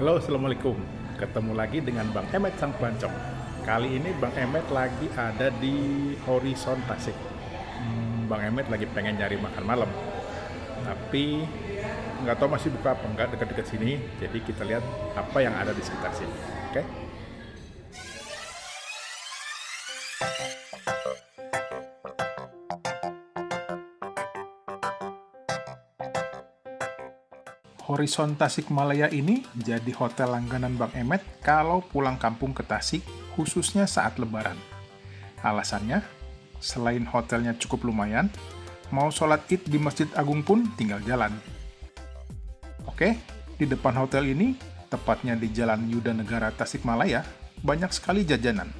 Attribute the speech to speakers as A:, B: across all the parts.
A: Halo, Assalamualaikum. Ketemu lagi dengan Bang Emet Sang Pancong. Kali ini Bang Emet lagi ada di Horizon Tasik. Hmm, Bang Emet lagi pengen nyari makan malam. Tapi nggak tahu masih buka apa enggak dekat-dekat sini. Jadi kita lihat apa yang ada di sekitar sini. Oke? Horizon Tasikmalaya ini jadi hotel langganan Bang Emet kalau pulang kampung ke Tasik, khususnya saat lebaran. Alasannya, selain hotelnya cukup lumayan, mau sholat id di Masjid Agung pun tinggal jalan. Oke, di depan hotel ini, tepatnya di Jalan Yuda Negara Tasikmalaya, banyak sekali jajanan,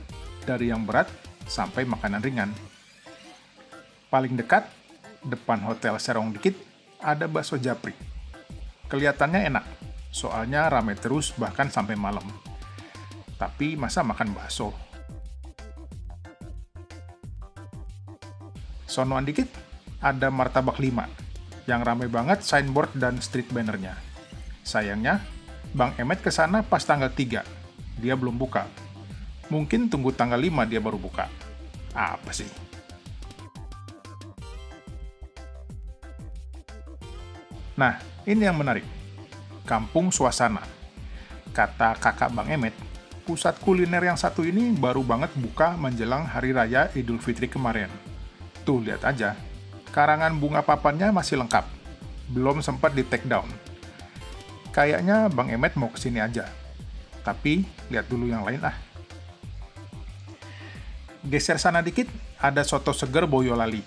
A: dari yang berat sampai makanan ringan. Paling dekat, depan hotel Serong dikit, ada bakso japri Kelihatannya enak, soalnya rame terus bahkan sampai malam. Tapi masa makan bakso? Sonoan dikit, ada martabak 5, yang rame banget signboard dan street bannernya. Sayangnya, Bang Emet ke sana pas tanggal 3, dia belum buka. Mungkin tunggu tanggal 5 dia baru buka. Apa sih? Nah, ini yang menarik. Kampung Suasana. Kata kakak Bang Emet, pusat kuliner yang satu ini baru banget buka menjelang Hari Raya Idul Fitri kemarin. Tuh, lihat aja. Karangan bunga papannya masih lengkap. Belum sempat di take down. Kayaknya Bang Emet mau ke sini aja. Tapi, lihat dulu yang lain ah. Geser sana dikit, ada soto seger Boyolali.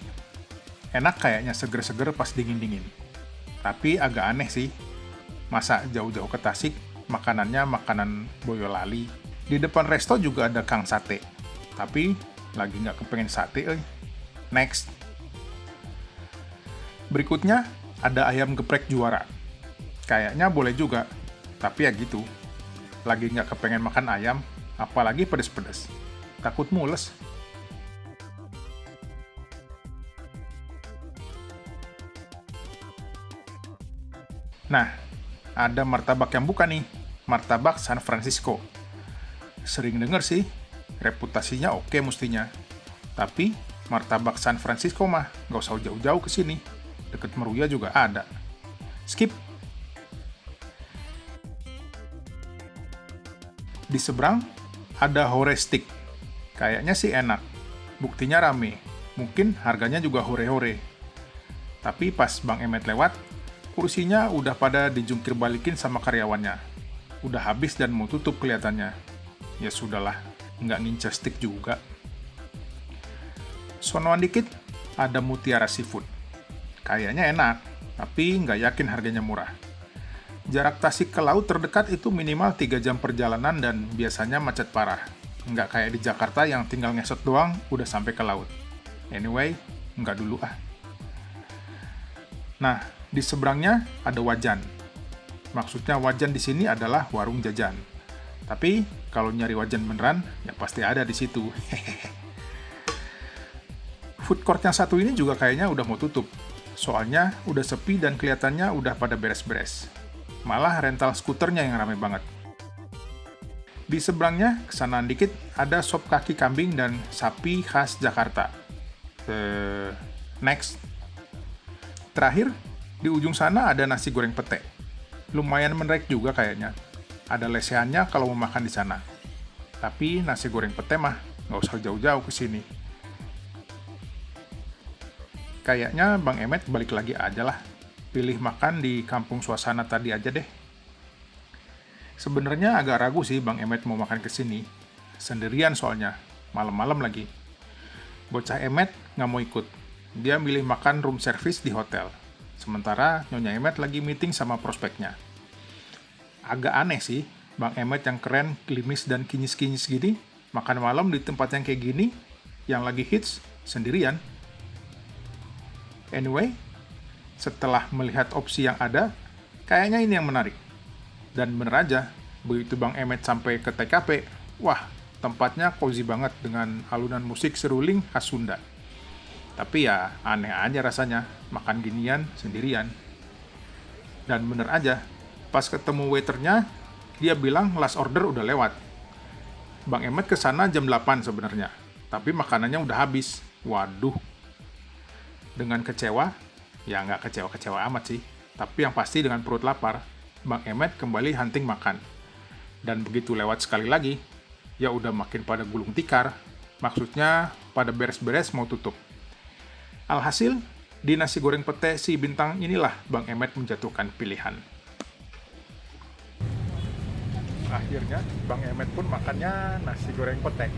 A: Enak kayaknya seger-seger pas dingin-dingin. Tapi agak aneh sih, masa jauh-jauh ke Tasik, makanannya makanan Boyolali. Di depan resto juga ada Kang Sate, tapi lagi nggak kepengen sate, eh. Next. Berikutnya, ada ayam geprek juara. Kayaknya boleh juga, tapi ya gitu. Lagi nggak kepengen makan ayam, apalagi pedes-pedes. Takut mules. Nah, ada martabak yang buka nih, martabak San Francisco. Sering denger sih, reputasinya oke mestinya. Tapi, martabak San Francisco mah nggak usah jauh-jauh ke sini. Deket Meruya juga ada. Skip. Di seberang, ada hore stick. Kayaknya sih enak. Buktinya rame. Mungkin harganya juga hore-hore. Tapi pas Bang Emet lewat, Kursinya udah pada dijungkir balikin sama karyawannya. Udah habis dan mau tutup kelihatannya. Ya sudahlah, nggak ngincer stick juga. Sonoan dikit, ada mutiara seafood. Kayaknya enak, tapi nggak yakin harganya murah. Jarak Tasik ke laut terdekat itu minimal 3 jam perjalanan dan biasanya macet parah. Nggak kayak di Jakarta yang tinggal ngesot doang, udah sampai ke laut. Anyway, nggak dulu ah. Nah, di seberangnya ada wajan. Maksudnya wajan di sini adalah warung jajan. Tapi kalau nyari wajan beneran, ya pasti ada di situ. Food court yang satu ini juga kayaknya udah mau tutup. Soalnya udah sepi dan kelihatannya udah pada beres-beres. Malah rental skuternya yang ramai banget. Di seberangnya, kesanaan dikit, ada sop kaki kambing dan sapi khas Jakarta. Uh, next. Terakhir, di ujung sana ada nasi goreng pete. Lumayan menarik juga kayaknya. Ada lesehannya kalau mau makan di sana. Tapi nasi goreng pete mah nggak usah jauh-jauh ke sini. Kayaknya Bang Emet balik lagi aja lah. Pilih makan di kampung suasana tadi aja deh. Sebenarnya agak ragu sih Bang Emet mau makan ke sini. Sendirian soalnya, malam-malam lagi. Bocah Emet nggak mau ikut. Dia milih makan room service di hotel. Sementara Nyonya Emet lagi meeting sama prospeknya. Agak aneh sih, Bang Emet yang keren, klimis, dan kinyis-kinyis gini, makan malam di tempat yang kayak gini, yang lagi hits, sendirian. Anyway, setelah melihat opsi yang ada, kayaknya ini yang menarik. Dan bener aja, begitu Bang Emet sampai ke TKP, wah, tempatnya cozy banget dengan alunan musik seruling khas Sunda. Tapi ya aneh aja rasanya, makan ginian sendirian. Dan bener aja, pas ketemu waiternya, dia bilang last order udah lewat. Bang Emet ke sana jam 8 sebenarnya, tapi makanannya udah habis. Waduh. Dengan kecewa, ya nggak kecewa-kecewa amat sih, tapi yang pasti dengan perut lapar, Bang Emet kembali hunting makan. Dan begitu lewat sekali lagi, ya udah makin pada gulung tikar, maksudnya pada beres-beres mau tutup. Alhasil, di nasi goreng pete si bintang inilah Bang Emet menjatuhkan pilihan. akhirnya Bang Emet pun makannya nasi goreng petek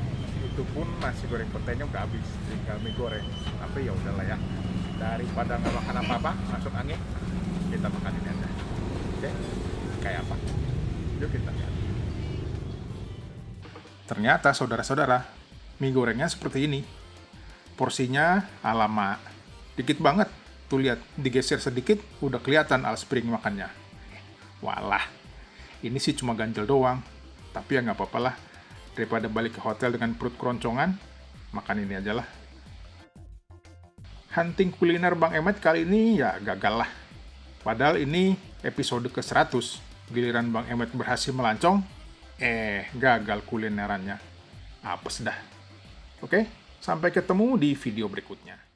A: itu pun nasi goreng petenya udah habis tinggal mie goreng. Tapi ya udahlah ya. Daripada nggak makan apa-apa masuk angin kita makan ini aja. Oke? Kayak apa? Yuk kita lihat. Ternyata saudara-saudara mie gorengnya seperti ini porsinya alama dikit banget tuh lihat digeser sedikit udah kelihatan al spring makannya walah ini sih cuma ganjel doang, tapi ya nggak apa-apa lah. Daripada balik ke hotel dengan perut keroncongan, makan ini aja lah. Hunting kuliner Bang Emet kali ini ya gagal lah. Padahal ini episode ke-100, giliran Bang Emet berhasil melancong, eh gagal kulinerannya. Apes dah. Oke, sampai ketemu di video berikutnya.